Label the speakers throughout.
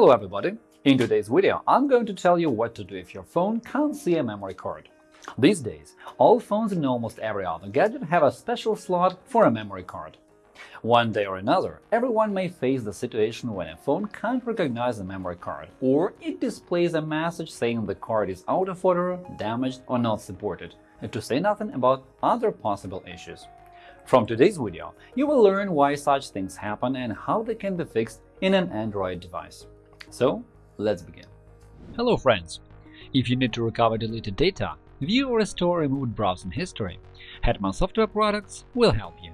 Speaker 1: Hello everybody! In today's video, I'm going to tell you what to do if your phone can't see a memory card. These days, all phones and almost every other gadget have a special slot for a memory card. One day or another, everyone may face the situation when a phone can't recognize a memory card, or it displays a message saying the card is out of order, damaged, or not supported, to say nothing about other possible issues. From today's video, you will learn why such things happen and how they can be fixed in an Android device. So, let's begin.
Speaker 2: Hello friends! If you need to recover deleted data, view or restore removed browsing history, Hetman Software Products will help you.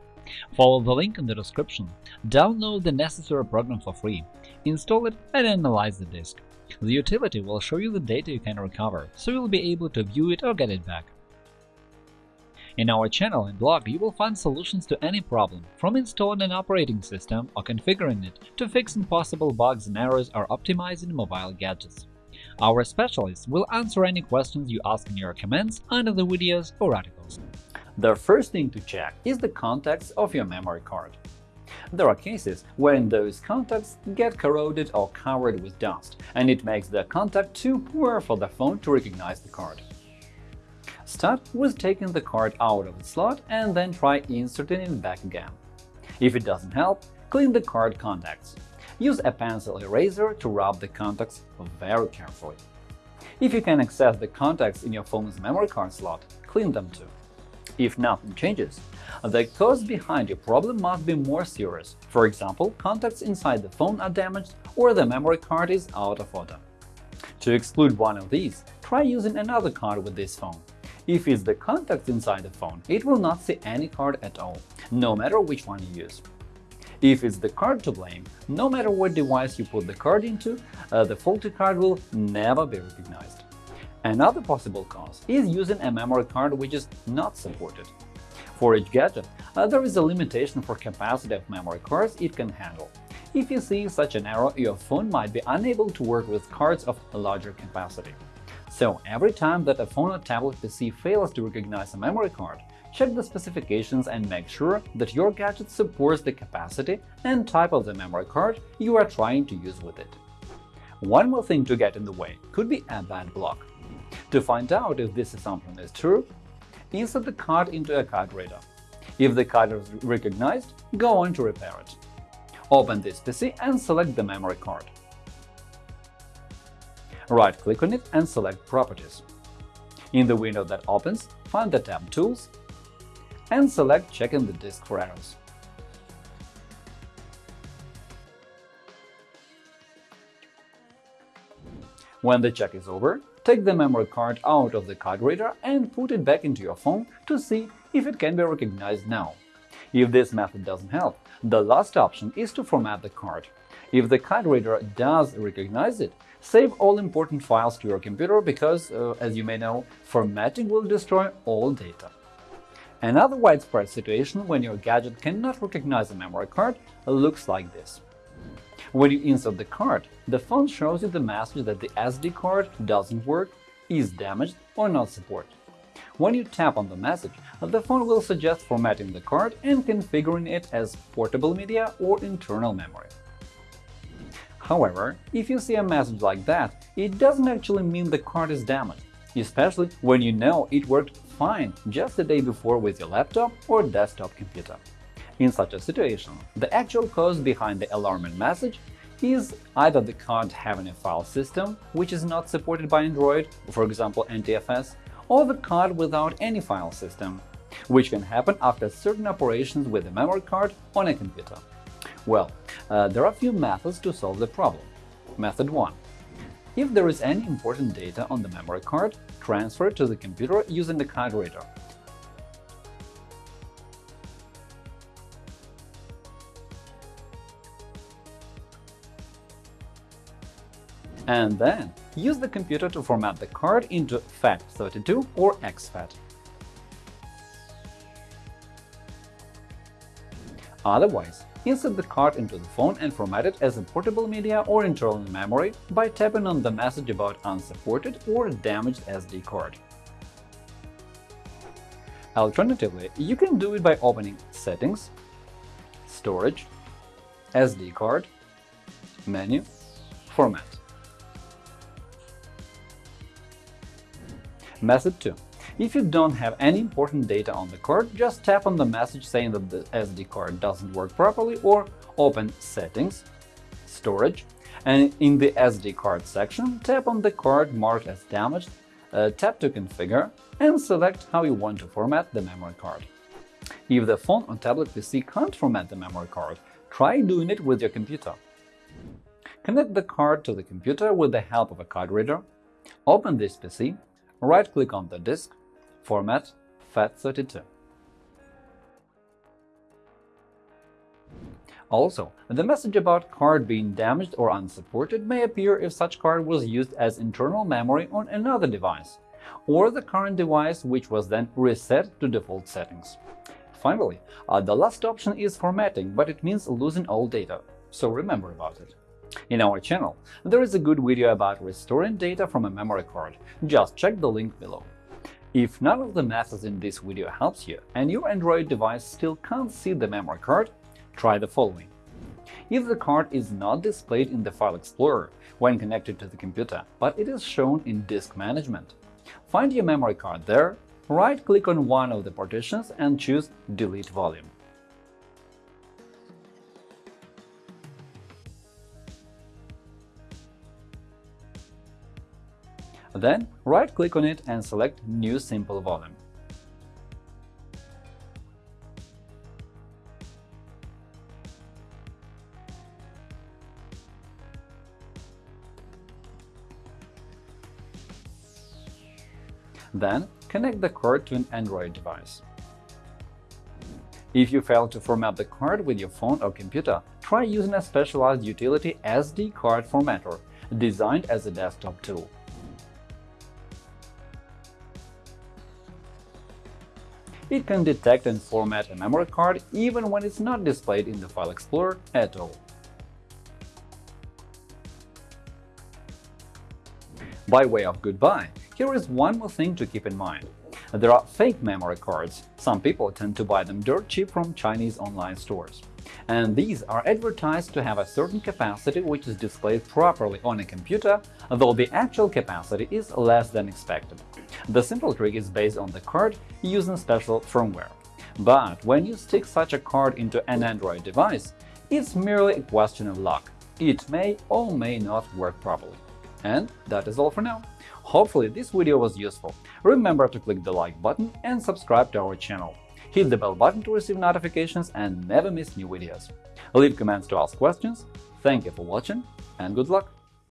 Speaker 2: Follow the link in the description, download the necessary program for free, install it and analyze the disk. The utility will show you the data you can recover, so you'll be able to view it or get it back. In our channel and blog, you will find solutions to any problem, from installing an operating system or configuring it to fixing possible bugs and errors or optimizing mobile gadgets. Our specialists will answer any questions you ask in your comments under the videos or articles.
Speaker 1: The first thing to check is the contacts of your memory card. There are cases when those contacts get corroded or covered with dust, and it makes the contact too poor for the phone to recognize the card. Start with taking the card out of the slot and then try inserting it back again. If it doesn't help, clean the card contacts. Use a pencil eraser to rub the contacts very carefully. If you can access the contacts in your phone's memory card slot, clean them too. If nothing changes, the cause behind your problem must be more serious. For example, contacts inside the phone are damaged or the memory card is out of order. To exclude one of these, try using another card with this phone. If it's the contacts inside the phone, it will not see any card at all, no matter which one you use. If it's the card to blame, no matter what device you put the card into, uh, the faulty card will never be recognized. Another possible cause is using a memory card which is not supported. For each gadget, uh, there is a limitation for capacity of memory cards it can handle. If you see such an error, your phone might be unable to work with cards of larger capacity. So every time that a phone or tablet PC fails to recognize a memory card, check the specifications and make sure that your gadget supports the capacity and type of the memory card you are trying to use with it. One more thing to get in the way could be a bad block. To find out if this assumption is true, insert the card into a card reader. If the card is recognized, go on to repair it. Open this PC and select the memory card. Right-click on it and select Properties. In the window that opens, find the tab Tools and select Checking the disk for errors. When the check is over, take the memory card out of the card reader and put it back into your phone to see if it can be recognized now. If this method doesn't help, the last option is to format the card. If the card reader does recognize it, Save all important files to your computer because, uh, as you may know, formatting will destroy all data. Another widespread situation when your gadget cannot recognize a memory card looks like this. When you insert the card, the phone shows you the message that the SD card doesn't work, is damaged or not supported. When you tap on the message, the phone will suggest formatting the card and configuring it as portable media or internal memory. However, if you see a message like that, it doesn't actually mean the card is damaged, especially when you know it worked fine just the day before with your laptop or desktop computer. In such a situation, the actual cause behind the alarming message is either the card having a file system which is not supported by Android, for example NTFS, or the card without any file system, which can happen after certain operations with the memory card on a computer. Well, uh, there are a few methods to solve the problem. Method 1. If there is any important data on the memory card, transfer it to the computer using the card reader. And then use the computer to format the card into FAT32 or exFAT. Otherwise, Insert the card into the phone and format it as a portable media or internal memory by tapping on the message about unsupported or damaged SD card. Alternatively, you can do it by opening Settings, Storage, SD card, Menu, Format. Method 2. If you don't have any important data on the card, just tap on the message saying that the SD card doesn't work properly or open Settings, Storage, and in the SD card section, tap on the card marked as damaged, uh, tap to configure, and select how you want to format the memory card. If the phone or tablet PC can't format the memory card, try doing it with your computer. Connect the card to the computer with the help of a card reader, open this PC, right-click on the disk, Format FAT32. Also, the message about card being damaged or unsupported may appear if such card was used as internal memory on another device, or the current device which was then reset to default settings. Finally, uh, the last option is formatting, but it means losing all data, so remember about it. In our channel, there is a good video about restoring data from a memory card, just check the link below. If none of the methods in this video helps you and your Android device still can't see the memory card, try the following. If the card is not displayed in the File Explorer when connected to the computer, but it is shown in Disk Management, find your memory card there, right-click on one of the partitions and choose Delete Volume. Then right-click on it and select New Simple Volume. Then connect the card to an Android device. If you fail to format the card with your phone or computer, try using a specialized utility SD card formatter designed as a desktop tool. It can detect and format a memory card even when it's not displayed in the File Explorer at all. By way of goodbye, here is one more thing to keep in mind. There are fake memory cards. Some people tend to buy them dirt cheap from Chinese online stores. And these are advertised to have a certain capacity which is displayed properly on a computer, though the actual capacity is less than expected. The simple trick is based on the card using special firmware. But when you stick such a card into an Android device, it's merely a question of luck. It may or may not work properly. And that is all for now. Hopefully this video was useful. Remember to click the like button and subscribe to our channel. Hit the bell button to receive notifications and never miss new videos. Leave comments to ask questions. Thank you for watching and good luck!